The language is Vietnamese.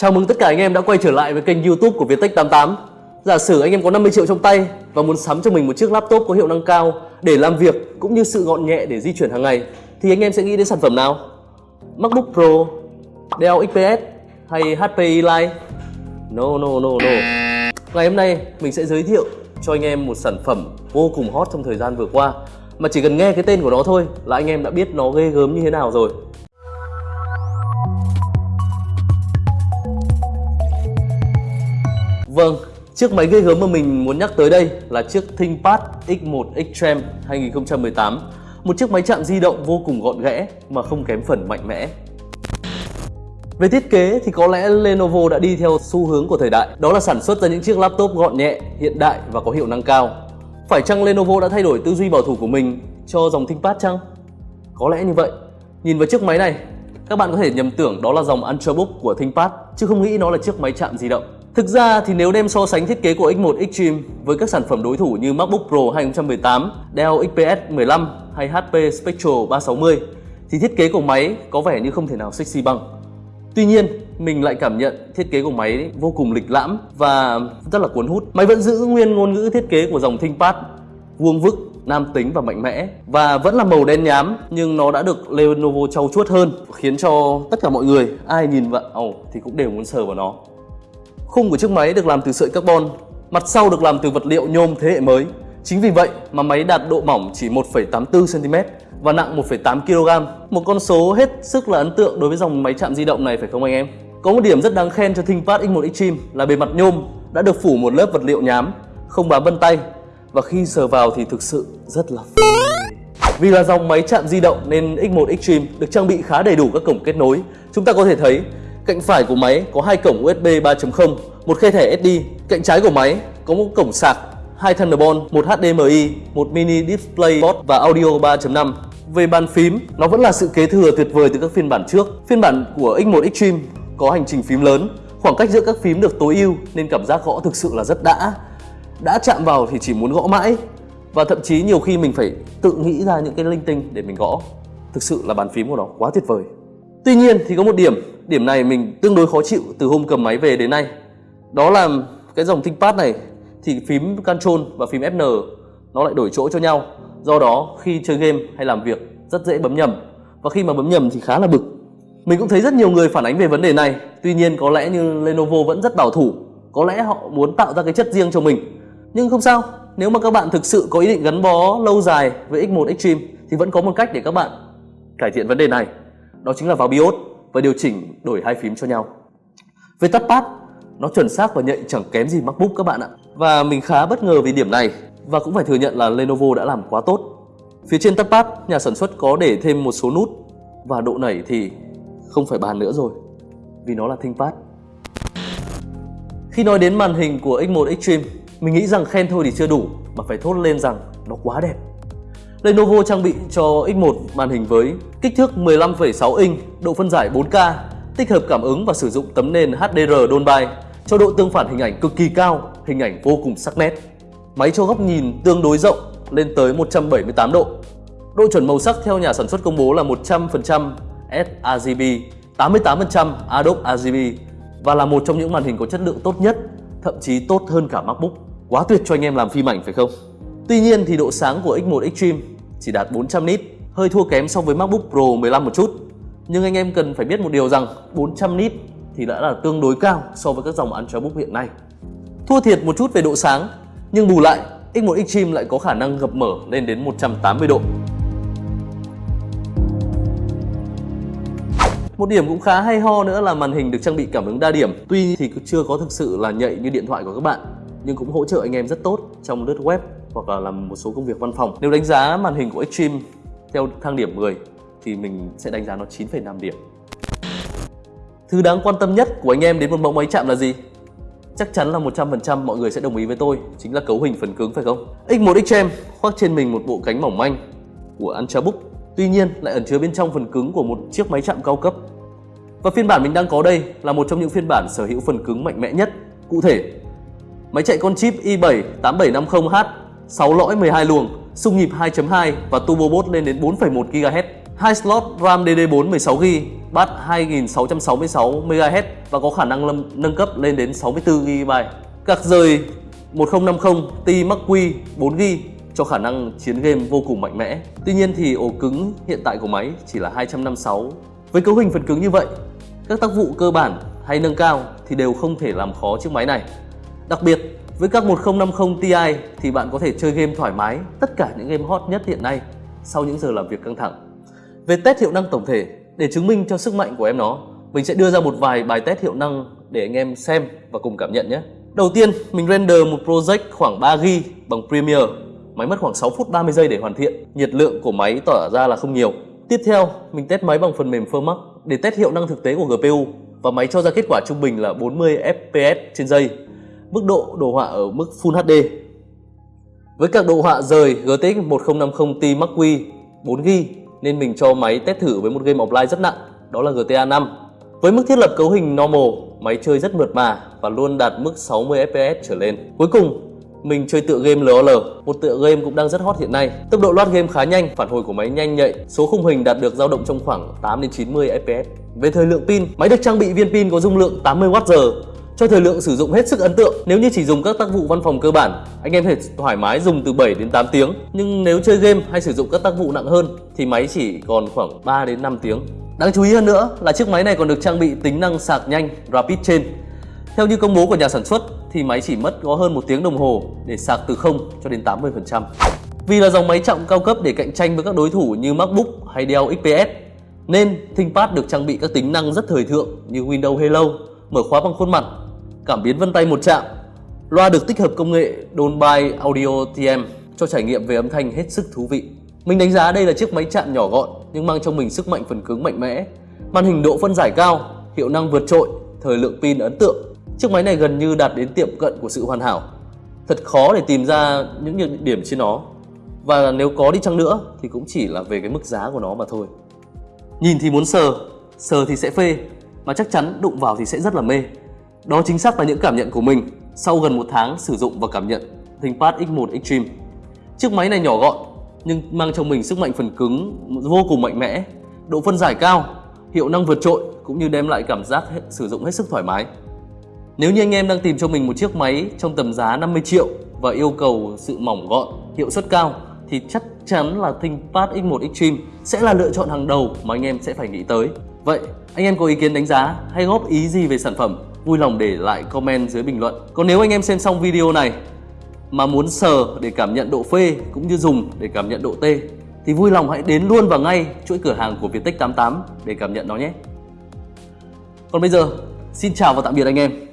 Chào mừng tất cả anh em đã quay trở lại với kênh youtube của Viettech88 Giả sử anh em có 50 triệu trong tay và muốn sắm cho mình một chiếc laptop có hiệu năng cao để làm việc cũng như sự gọn nhẹ để di chuyển hàng ngày thì anh em sẽ nghĩ đến sản phẩm nào? MacBook Pro, Dell XPS hay HP Elite? No no no no Ngày hôm nay mình sẽ giới thiệu cho anh em một sản phẩm vô cùng hot trong thời gian vừa qua mà chỉ cần nghe cái tên của nó thôi là anh em đã biết nó ghê gớm như thế nào rồi Vâng, chiếc máy gây gớm mà mình muốn nhắc tới đây là chiếc ThinkPad X1 Extreme 2018 Một chiếc máy chạm di động vô cùng gọn ghẽ mà không kém phần mạnh mẽ. Về thiết kế thì có lẽ Lenovo đã đi theo xu hướng của thời đại. Đó là sản xuất ra những chiếc laptop gọn nhẹ, hiện đại và có hiệu năng cao. Phải chăng Lenovo đã thay đổi tư duy bảo thủ của mình cho dòng ThinkPad chăng? Có lẽ như vậy. Nhìn vào chiếc máy này, các bạn có thể nhầm tưởng đó là dòng Ultrabook của ThinkPad chứ không nghĩ nó là chiếc máy chạm di động. Thực ra thì nếu đem so sánh thiết kế của X1 Extreme với các sản phẩm đối thủ như MacBook Pro 2018, Dell XPS 15 hay HP Spectral 360 thì thiết kế của máy có vẻ như không thể nào sexy bằng. Tuy nhiên, mình lại cảm nhận thiết kế của máy vô cùng lịch lãm và rất là cuốn hút. Máy vẫn giữ nguyên ngôn ngữ thiết kế của dòng ThinkPad, vuông vức, nam tính và mạnh mẽ và vẫn là màu đen nhám nhưng nó đã được Lenovo trau chuốt hơn khiến cho tất cả mọi người ai nhìn vào oh, thì cũng đều muốn sờ vào nó. Khung của chiếc máy được làm từ sợi carbon, mặt sau được làm từ vật liệu nhôm thế hệ mới. Chính vì vậy mà máy đạt độ mỏng chỉ 1,84cm và nặng 1,8 kg. Một con số hết sức là ấn tượng đối với dòng máy chạm di động này phải không anh em? Có một điểm rất đáng khen cho ThinkPad X1 Extreme là bề mặt nhôm đã được phủ một lớp vật liệu nhám, không bám vân tay và khi sờ vào thì thực sự rất là. Vì là dòng máy chạm di động nên X1 Extreme được trang bị khá đầy đủ các cổng kết nối. Chúng ta có thể thấy Cạnh phải của máy có hai cổng USB 3.0, một khe thẻ SD. Cạnh trái của máy có một cổng sạc, hai Thunderbolt, một HDMI, một mini display port và audio 3.5. Về bàn phím, nó vẫn là sự kế thừa tuyệt vời từ các phiên bản trước. Phiên bản của X1 Extreme có hành trình phím lớn, khoảng cách giữa các phím được tối ưu nên cảm giác gõ thực sự là rất đã. Đã chạm vào thì chỉ muốn gõ mãi và thậm chí nhiều khi mình phải tự nghĩ ra những cái linh tinh để mình gõ. Thực sự là bàn phím của nó quá tuyệt vời. Tuy nhiên thì có một điểm, điểm này mình tương đối khó chịu từ hôm cầm máy về đến nay. Đó là cái dòng ThinkPad này thì phím Control và phím Fn nó lại đổi chỗ cho nhau. Do đó khi chơi game hay làm việc rất dễ bấm nhầm và khi mà bấm nhầm thì khá là bực. Mình cũng thấy rất nhiều người phản ánh về vấn đề này. Tuy nhiên có lẽ như Lenovo vẫn rất bảo thủ. Có lẽ họ muốn tạo ra cái chất riêng cho mình. Nhưng không sao, nếu mà các bạn thực sự có ý định gắn bó lâu dài với X1 Extreme thì vẫn có một cách để các bạn cải thiện vấn đề này đó chính là vào BIOS và điều chỉnh đổi hai phím cho nhau. Về touchpad, nó chuẩn xác và nhạy chẳng kém gì MacBook các bạn ạ. Và mình khá bất ngờ vì điểm này và cũng phải thừa nhận là Lenovo đã làm quá tốt. Phía trên touchpad, nhà sản xuất có để thêm một số nút và độ nảy thì không phải bàn nữa rồi vì nó là ThinkPad. Khi nói đến màn hình của X1 Extreme, mình nghĩ rằng khen thôi thì chưa đủ mà phải thốt lên rằng nó quá đẹp. Lenovo trang bị cho X1 màn hình với kích thước 15,6 inch, độ phân giải 4K, tích hợp cảm ứng và sử dụng tấm nền HDR Dolby cho độ tương phản hình ảnh cực kỳ cao, hình ảnh vô cùng sắc nét. Máy cho góc nhìn tương đối rộng lên tới 178 độ. Độ chuẩn màu sắc theo nhà sản xuất công bố là 100% sRGB, 88% Adobe RGB và là một trong những màn hình có chất lượng tốt nhất, thậm chí tốt hơn cả MacBook. Quá tuyệt cho anh em làm phim ảnh phải không? Tuy nhiên thì độ sáng của X1 Extreme chỉ đạt 400 nit, hơi thua kém so với MacBook Pro 15 một chút. Nhưng anh em cần phải biết một điều rằng 400 nit thì đã là tương đối cao so với các dòng Ultrabook hiện nay. Thua thiệt một chút về độ sáng, nhưng bù lại X1 Extreme lại có khả năng gập mở lên đến 180 độ. Một điểm cũng khá hay ho nữa là màn hình được trang bị cảm ứng đa điểm Tuy thì chưa có thực sự là nhạy như điện thoại của các bạn Nhưng cũng hỗ trợ anh em rất tốt trong lướt web hoặc là làm một số công việc văn phòng. Nếu đánh giá màn hình của Extreme theo thang điểm 10 thì mình sẽ đánh giá nó 9,5 điểm. Thứ đáng quan tâm nhất của anh em đến một mẫu máy chạm là gì? Chắc chắn là 100% mọi người sẽ đồng ý với tôi, chính là cấu hình phần cứng phải không? X1 Extreme khoác trên mình một bộ cánh mỏng manh của Ultrabook, tuy nhiên lại ẩn chứa bên trong phần cứng của một chiếc máy chạm cao cấp. Và phiên bản mình đang có đây là một trong những phiên bản sở hữu phần cứng mạnh mẽ nhất. Cụ thể, máy chạy con chip i7 8750H 6 lõi 12 luồng, xung nhịp 2.2 và turbo boost lên đến 4,1 GHz. hai slot RAM DD4 16GB, bát 2666 MHz và có khả năng lâm, nâng cấp lên đến 64GB. Card rời 1050 Ti Mark Q 4GB cho khả năng chiến game vô cùng mạnh mẽ. Tuy nhiên thì ổ cứng hiện tại của máy chỉ là 256. Với cấu hình phần cứng như vậy, các tác vụ cơ bản hay nâng cao thì đều không thể làm khó chiếc máy này. Đặc biệt, với các 1050 Ti thì bạn có thể chơi game thoải mái tất cả những game hot nhất hiện nay sau những giờ làm việc căng thẳng. Về test hiệu năng tổng thể, để chứng minh cho sức mạnh của em nó, mình sẽ đưa ra một vài bài test hiệu năng để anh em xem và cùng cảm nhận nhé. Đầu tiên, mình render một project khoảng 3GB bằng Premiere. Máy mất khoảng 6 phút 30 giây để hoàn thiện. Nhiệt lượng của máy tỏ ra là không nhiều. Tiếp theo, mình test máy bằng phần mềm Firmax để test hiệu năng thực tế của GPU và máy cho ra kết quả trung bình là 40 fps trên giây. Mức độ đồ họa ở mức Full HD. Với các đồ họa rời GTX 1050 Ti Mark Q 4GB nên mình cho máy test thử với một game offline rất nặng, đó là GTA 5. Với mức thiết lập cấu hình normal, máy chơi rất mượt mà và luôn đạt mức 60 fps trở lên. Cuối cùng, mình chơi tựa game LOL, một tựa game cũng đang rất hot hiện nay. Tốc độ load game khá nhanh, phản hồi của máy nhanh nhạy, số khung hình đạt được dao động trong khoảng 8 đến 90 fps. Về thời lượng pin, máy được trang bị viên pin có dung lượng 80 Wh, cho thời lượng sử dụng hết sức ấn tượng. Nếu như chỉ dùng các tác vụ văn phòng cơ bản, anh em thể thoải mái dùng từ 7 đến 8 tiếng. Nhưng nếu chơi game hay sử dụng các tác vụ nặng hơn thì máy chỉ còn khoảng 3 đến 5 tiếng. Đáng chú ý hơn nữa là chiếc máy này còn được trang bị tính năng sạc nhanh Rapid Chain. Theo như công bố của nhà sản xuất thì máy chỉ mất có hơn một tiếng đồng hồ để sạc từ 0 cho đến 80%. Vì là dòng máy trọng cao cấp để cạnh tranh với các đối thủ như MacBook hay Dell XPS nên ThinkPad được trang bị các tính năng rất thời thượng như Windows Hello, mở khóa bằng khuôn mặt, cảm biến vân tay một chạm, loa được tích hợp công nghệ Dolby Audio TM cho trải nghiệm về âm thanh hết sức thú vị. Mình đánh giá đây là chiếc máy chạm nhỏ gọn nhưng mang trong mình sức mạnh phần cứng mạnh mẽ, màn hình độ phân giải cao, hiệu năng vượt trội, thời lượng pin ấn tượng. Chiếc máy này gần như đạt đến tiệm cận của sự hoàn hảo. Thật khó để tìm ra những nhược điểm trên nó. Và nếu có đi chăng nữa thì cũng chỉ là về cái mức giá của nó mà thôi. Nhìn thì muốn sờ, sờ thì sẽ phê, mà chắc chắn đụng vào thì sẽ rất là mê. Đó chính xác là những cảm nhận của mình sau gần một tháng sử dụng và cảm nhận ThinkPad X1 Extreme. Chiếc máy này nhỏ gọn nhưng mang trong mình sức mạnh phần cứng vô cùng mạnh mẽ, độ phân giải cao, hiệu năng vượt trội cũng như đem lại cảm giác hết, sử dụng hết sức thoải mái. Nếu như anh em đang tìm cho mình một chiếc máy trong tầm giá 50 triệu và yêu cầu sự mỏng gọn, hiệu suất cao thì chắc chắn là ThinkPad X1 Extreme sẽ là lựa chọn hàng đầu mà anh em sẽ phải nghĩ tới. Vậy anh em có ý kiến đánh giá hay góp ý gì về sản phẩm? Vui lòng để lại comment dưới bình luận. Còn nếu anh em xem xong video này mà muốn sờ để cảm nhận độ phê cũng như dùng để cảm nhận độ tê thì vui lòng hãy đến luôn và ngay chuỗi cửa hàng của Viettech 88 để cảm nhận nó nhé. Còn bây giờ, xin chào và tạm biệt anh em.